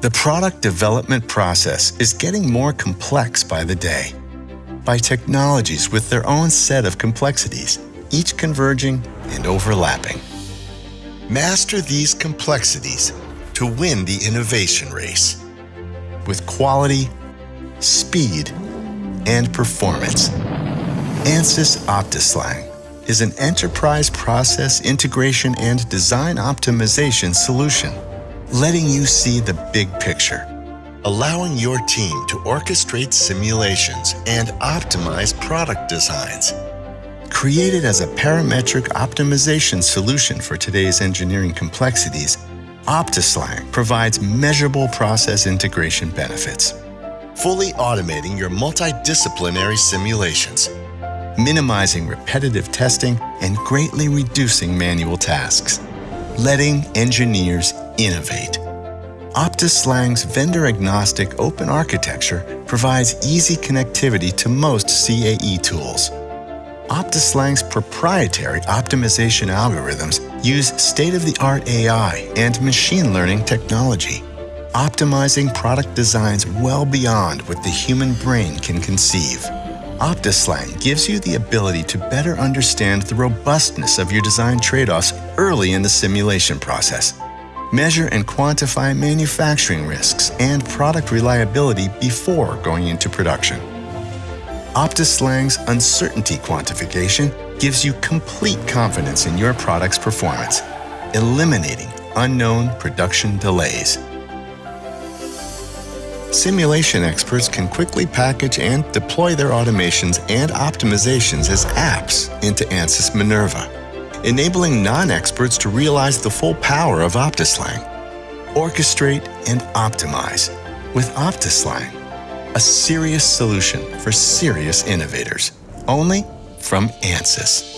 The product development process is getting more complex by the day. By technologies with their own set of complexities, each converging and overlapping. Master these complexities to win the innovation race with quality, speed, and performance. Ansys OptiSlang is an enterprise process integration and design optimization solution, letting you see the big picture, allowing your team to orchestrate simulations and optimize product designs. Created as a parametric optimization solution for today's engineering complexities, OptiSlang provides measurable process integration benefits, fully automating your multidisciplinary simulations, minimizing repetitive testing and greatly reducing manual tasks, letting engineers innovate. OptiSlang's vendor-agnostic open architecture provides easy connectivity to most CAE tools. OptiSlang's proprietary optimization algorithms use state-of-the-art AI and machine learning technology, optimizing product designs well beyond what the human brain can conceive. OptiSlang gives you the ability to better understand the robustness of your design trade-offs early in the simulation process. Measure and quantify manufacturing risks and product reliability before going into production. OptiSlang's uncertainty quantification gives you complete confidence in your product's performance, eliminating unknown production delays. Simulation experts can quickly package and deploy their automations and optimizations as apps into Ansys Minerva, enabling non-experts to realize the full power of OptiSlang. Orchestrate and optimize with OptiSlang, a serious solution for serious innovators, only from Ansys.